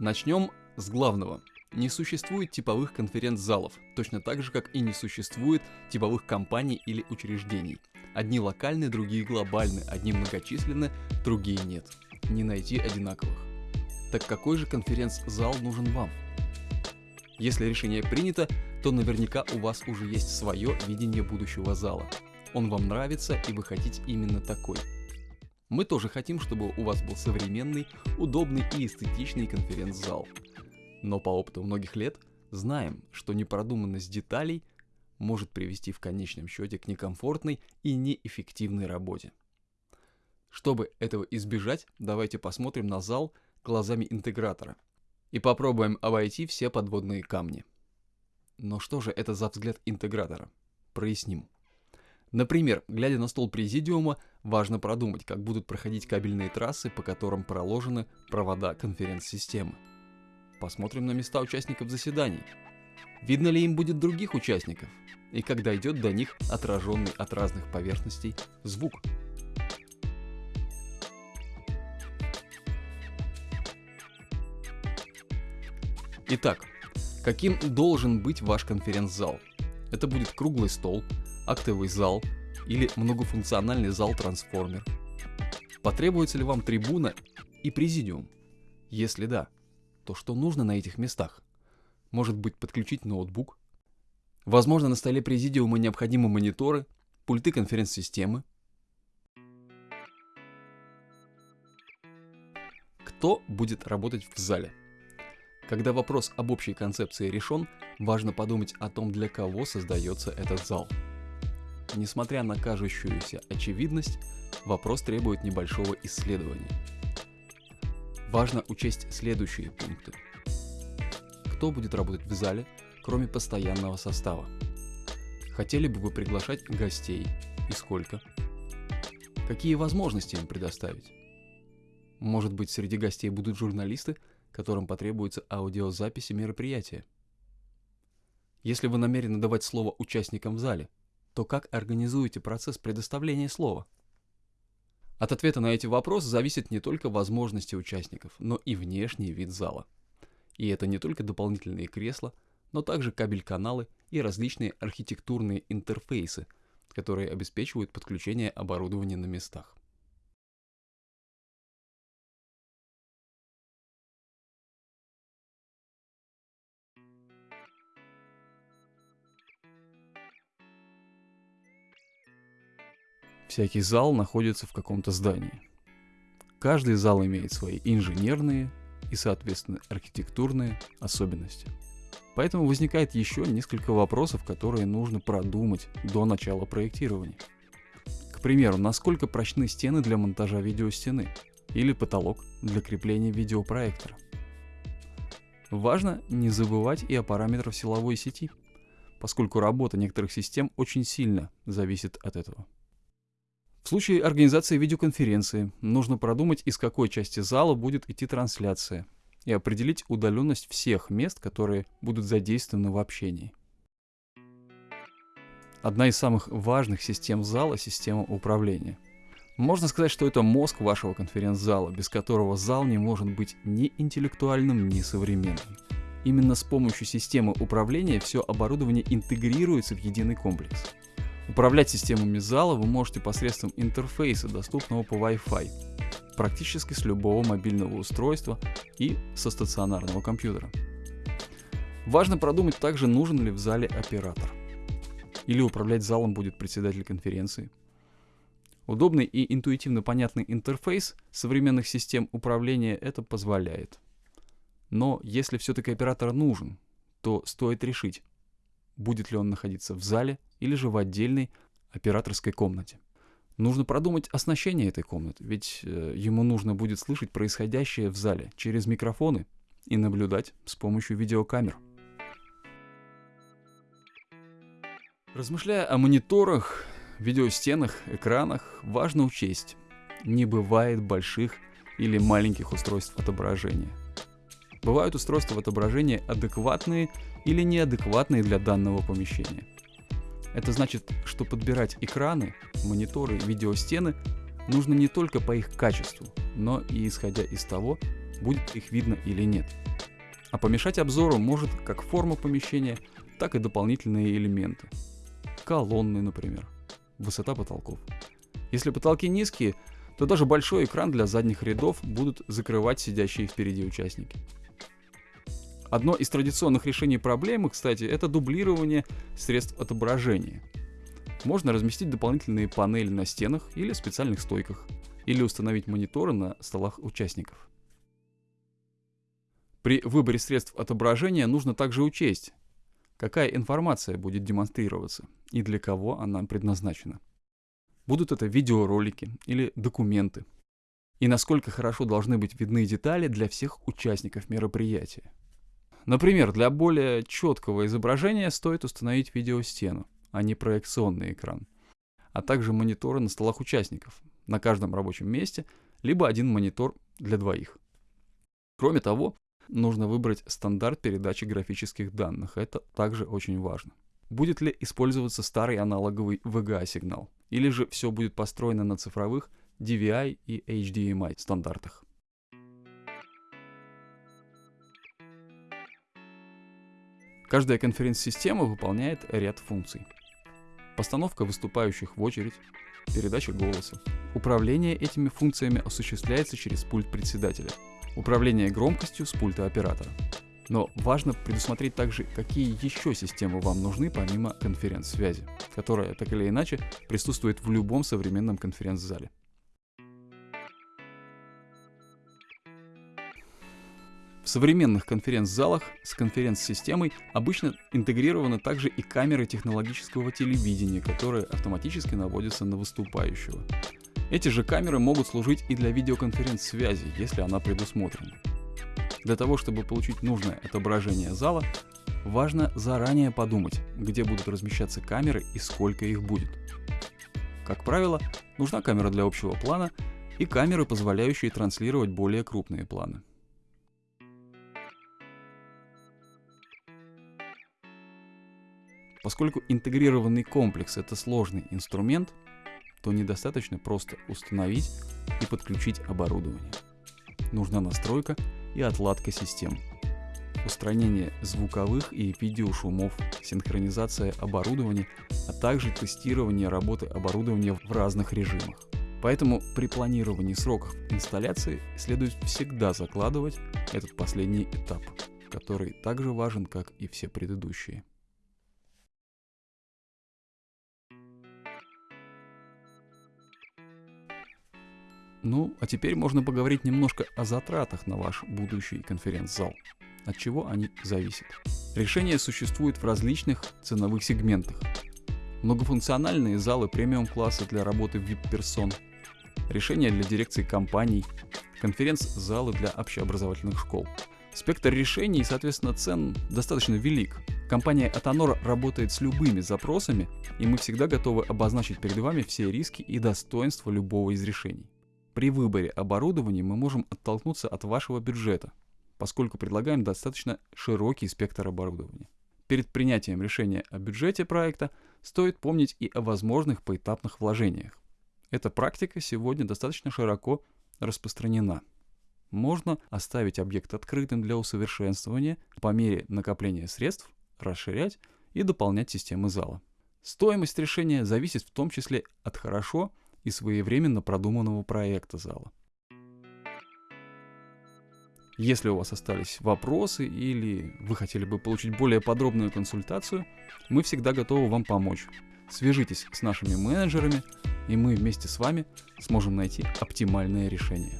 Начнем с главного. Не существует типовых конференц-залов, точно так же, как и не существует типовых компаний или учреждений. Одни локальны, другие глобальны, одни многочисленны, другие нет. Не найти одинаковых. Так какой же конференц-зал нужен вам? Если решение принято, то наверняка у вас уже есть свое видение будущего зала. Он вам нравится и вы хотите именно такой. Мы тоже хотим, чтобы у вас был современный, удобный и эстетичный конференц-зал. Но по опыту многих лет знаем, что непродуманность деталей может привести в конечном счете к некомфортной и неэффективной работе. Чтобы этого избежать, давайте посмотрим на зал глазами интегратора и попробуем обойти все подводные камни. Но что же это за взгляд интегратора? Проясним. Например, глядя на стол президиума, важно продумать, как будут проходить кабельные трассы, по которым проложены провода конференц-системы. Посмотрим на места участников заседаний. Видно ли им будет других участников? И как дойдет до них отраженный от разных поверхностей звук? Итак, каким должен быть ваш конференц-зал? Это будет круглый стол, актовый зал или многофункциональный зал-трансформер? Потребуется ли вам трибуна и президиум? Если да, то что нужно на этих местах? Может быть подключить ноутбук? Возможно на столе президиума необходимы мониторы, пульты конференц-системы? Кто будет работать в зале? Когда вопрос об общей концепции решен, важно подумать о том, для кого создается этот зал. Несмотря на кажущуюся очевидность, вопрос требует небольшого исследования. Важно учесть следующие пункты. Кто будет работать в зале, кроме постоянного состава? Хотели бы вы приглашать гостей и сколько? Какие возможности им предоставить? Может быть, среди гостей будут журналисты, которым потребуется аудиозаписи мероприятия? Если вы намерены давать слово участникам в зале – то как организуете процесс предоставления слова? От ответа на эти вопросы зависит не только возможности участников, но и внешний вид зала. И это не только дополнительные кресла, но также кабель-каналы и различные архитектурные интерфейсы, которые обеспечивают подключение оборудования на местах. Всякий зал находится в каком-то здании. Каждый зал имеет свои инженерные и, соответственно, архитектурные особенности. Поэтому возникает еще несколько вопросов, которые нужно продумать до начала проектирования. К примеру, насколько прочны стены для монтажа видеостены или потолок для крепления видеопроектора. Важно не забывать и о параметрах силовой сети, поскольку работа некоторых систем очень сильно зависит от этого. В случае организации видеоконференции нужно продумать, из какой части зала будет идти трансляция, и определить удаленность всех мест, которые будут задействованы в общении. Одна из самых важных систем зала – система управления. Можно сказать, что это мозг вашего конференц-зала, без которого зал не может быть ни интеллектуальным, ни современным. Именно с помощью системы управления все оборудование интегрируется в единый комплекс – Управлять системами зала вы можете посредством интерфейса, доступного по Wi-Fi, практически с любого мобильного устройства и со стационарного компьютера. Важно продумать также, нужен ли в зале оператор. Или управлять залом будет председатель конференции. Удобный и интуитивно понятный интерфейс современных систем управления это позволяет. Но если все-таки оператор нужен, то стоит решить, будет ли он находиться в зале или же в отдельной операторской комнате. Нужно продумать оснащение этой комнаты, ведь э, ему нужно будет слышать происходящее в зале через микрофоны и наблюдать с помощью видеокамер. Размышляя о мониторах, видеостенах, экранах, важно учесть, не бывает больших или маленьких устройств отображения. Бывают устройства отображения адекватные или неадекватные для данного помещения. Это значит, что подбирать экраны, мониторы, видеостены нужно не только по их качеству, но и исходя из того, будет их видно или нет. А помешать обзору может как форма помещения, так и дополнительные элементы. Колонны, например. Высота потолков. Если потолки низкие, то даже большой экран для задних рядов будут закрывать сидящие впереди участники. Одно из традиционных решений проблемы, кстати, это дублирование средств отображения. Можно разместить дополнительные панели на стенах или специальных стойках, или установить мониторы на столах участников. При выборе средств отображения нужно также учесть, какая информация будет демонстрироваться и для кого она предназначена. Будут это видеоролики или документы. И насколько хорошо должны быть видны детали для всех участников мероприятия. Например, для более четкого изображения стоит установить видеостену, а не проекционный экран, а также мониторы на столах участников, на каждом рабочем месте, либо один монитор для двоих. Кроме того, нужно выбрать стандарт передачи графических данных, это также очень важно. Будет ли использоваться старый аналоговый VGA-сигнал, или же все будет построено на цифровых DVI и HDMI стандартах. Каждая конференц-система выполняет ряд функций. Постановка выступающих в очередь, передача голоса. Управление этими функциями осуществляется через пульт председателя. Управление громкостью с пульта оператора. Но важно предусмотреть также, какие еще системы вам нужны помимо конференц-связи, которая так или иначе присутствует в любом современном конференц-зале. В современных конференц-залах с конференц-системой обычно интегрированы также и камеры технологического телевидения, которые автоматически наводятся на выступающего. Эти же камеры могут служить и для видеоконференц-связи, если она предусмотрена. Для того, чтобы получить нужное отображение зала, важно заранее подумать, где будут размещаться камеры и сколько их будет. Как правило, нужна камера для общего плана и камеры, позволяющие транслировать более крупные планы. Поскольку интегрированный комплекс это сложный инструмент, то недостаточно просто установить и подключить оборудование. Нужна настройка и отладка систем. Устранение звуковых и видеошумов, синхронизация оборудования, а также тестирование работы оборудования в разных режимах. Поэтому при планировании сроков инсталляции следует всегда закладывать этот последний этап, который также важен, как и все предыдущие. Ну, а теперь можно поговорить немножко о затратах на ваш будущий конференц-зал. От чего они зависят? Решения существуют в различных ценовых сегментах. Многофункциональные залы премиум-класса для работы VIP-персон, решения для дирекции компаний, конференц-залы для общеобразовательных школ. Спектр решений соответственно, цен достаточно велик. Компания Atanor работает с любыми запросами, и мы всегда готовы обозначить перед вами все риски и достоинства любого из решений. При выборе оборудования мы можем оттолкнуться от вашего бюджета, поскольку предлагаем достаточно широкий спектр оборудования. Перед принятием решения о бюджете проекта стоит помнить и о возможных поэтапных вложениях. Эта практика сегодня достаточно широко распространена. Можно оставить объект открытым для усовершенствования, по мере накопления средств расширять и дополнять системы зала. Стоимость решения зависит в том числе от хорошо и своевременно продуманного проекта зала. Если у вас остались вопросы или вы хотели бы получить более подробную консультацию, мы всегда готовы вам помочь. Свяжитесь с нашими менеджерами, и мы вместе с вами сможем найти оптимальное решение.